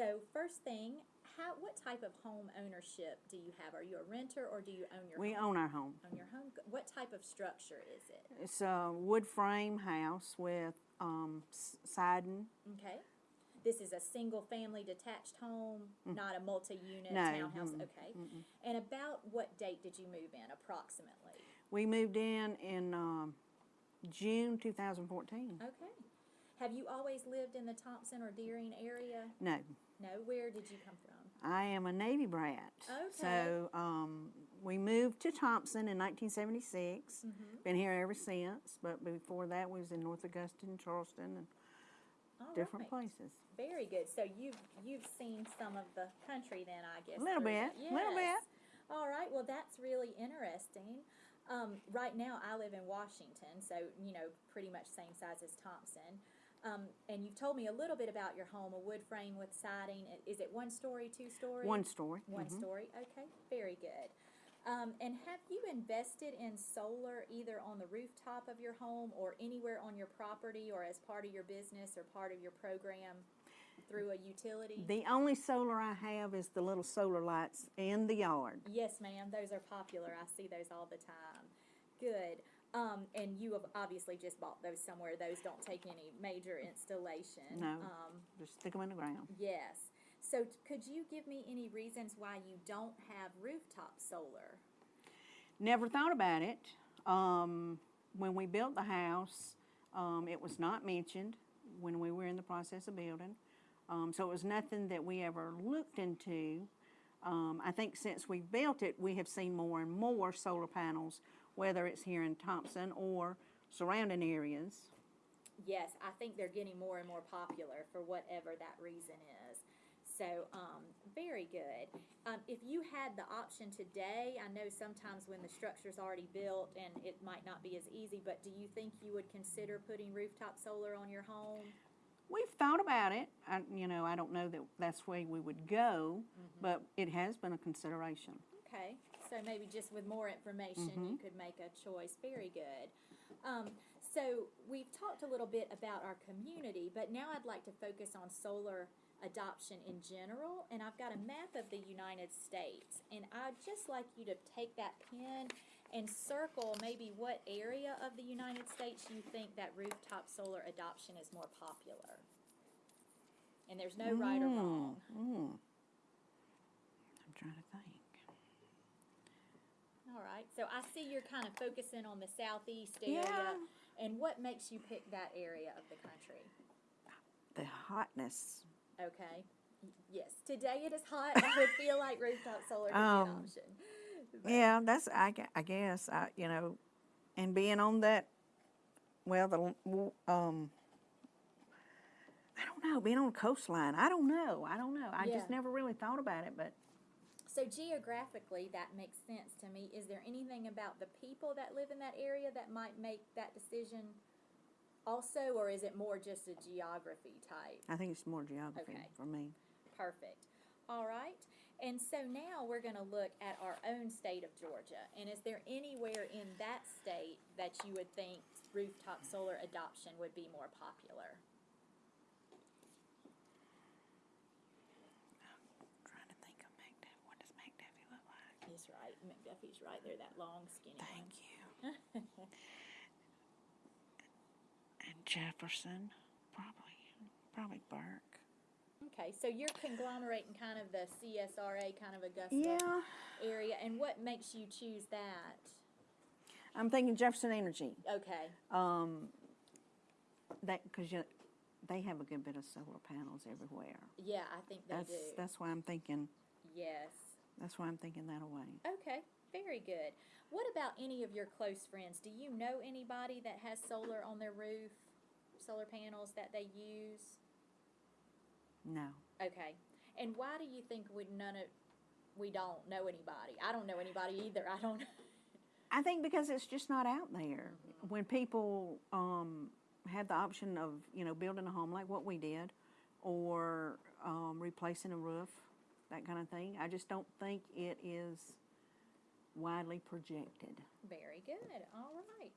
So first thing, how, what type of home ownership do you have? Are you a renter or do you own your home? We home? own our home. Own your home? What type of structure is it? It's a wood frame house with um, siding. Okay. This is a single-family detached home, not a multi-unit Mm. No, townhouse, mm-mm, okay? And about what date did you move in approximately? We moved in in um, June 2014. Okay. Have you always lived in the Thomson or Dearing area? No, No, where did you come from? I am a Navy brat. Okay. So um, we moved to Thomson in 1976. Mm-hmm. Been here ever since. But before that, we was in North Augusta and Charleston and All different right. places. Very good. So you've you've seen some of the country then, I guess. A little bit, that. little bit. All right. Well, that's really interesting. Um, right now, I live in Washington, so you know, pretty much same size as Thomson. Um, and you've told me a little bit about your home, a wood frame with siding. Is it one story, two story? One story. One mhm. story. Okay. Very good. Um, and have you invested in solar either on the rooftop of your home or anywhere on your property or as part of your business or part of your program through a utility? The only solar I have is the little solar lights in the yard. yes, ma'am. Those are popular. I see those all the time. Good. Um, and you have obviously just bought those somewhere. Those don't take any major installation. No, Um, just stick them in the ground. yes. So could you give me any reasons why you don't have rooftop solar? Never thought about it. Um, when we built the house, um, it was not mentioned when we were in the process of building. Um, so it was nothing that we ever looked into. Um, I think since we built it, we have seen more and more solar panels, whether it's here in Thomson or surrounding areas. Yes, I think they're getting more and more popular for whatever that reason is. So, um, very good. Um, if you had the option today, I know sometimes when the structure's already built and it might not be as easy, but do you think you would consider putting rooftop solar on your home? We've thought about it. I, you know, I don't know that that's where we would go, but it has been a consideration. Okay, so maybe just with more information, you could make a choice. Very good. Um, so we've talked a little bit about our community, but now I'd like to focus on solar adoption in general. And I've got a map of the United States, and I'd just like you to take that pen and circle maybe what area of the United States you think that rooftop solar adoption is more popular. And there's no right or wrong. I'm trying to think. All right, so I see you're kind of focusing on the southeast area. Yeah. And what makes you pick that area of the country? The hotness. Okay. Yes, today it is hot. I would feel like rooftop solar Um, an option. Yeah, that's I, I guess I you know, and being on that, well the um, I don't know, being on a coastline. I don't know. I don't know. I Yeah. just never really thought about it, but So geographically, that makes sense to me. Is there anything about the people that live in that area that might make that decision also, or is it more just a geography type? I think it's more geography Okay. for me. Perfect. All right. And so now we're going to look at our own state of Georgia. And is there anywhere in that state that you would think rooftop solar adoption would be more popular? trying to think of McDuffie. What does McDuffie look like? He's right. McDuffie's right there, that long, skinny one. Thank you. and Jefferson, probably, probably Burke. Okay, so you're conglomerating kind of the CSRA kind of Augusta Yeah, area. And what makes you choose that? I'm thinking Jefferson Energy. Okay. Um, that because you, they have a good bit of solar panels everywhere. Yeah, I think they That's do. that's why I'm thinking. yes. That's why I'm thinking that away. Okay, very good. What about any of your close friends? Do you know anybody that has solar on their roof, solar panels that they use? No. Okay, and why do you think we none of we don't know anybody? I don't know anybody either. I don't. I think because it's just not out there. When people um, have the option of you know building a home like what we did, or um, replacing a roof, that kind of thing. I just don't think it is widely projected. Very good. All right.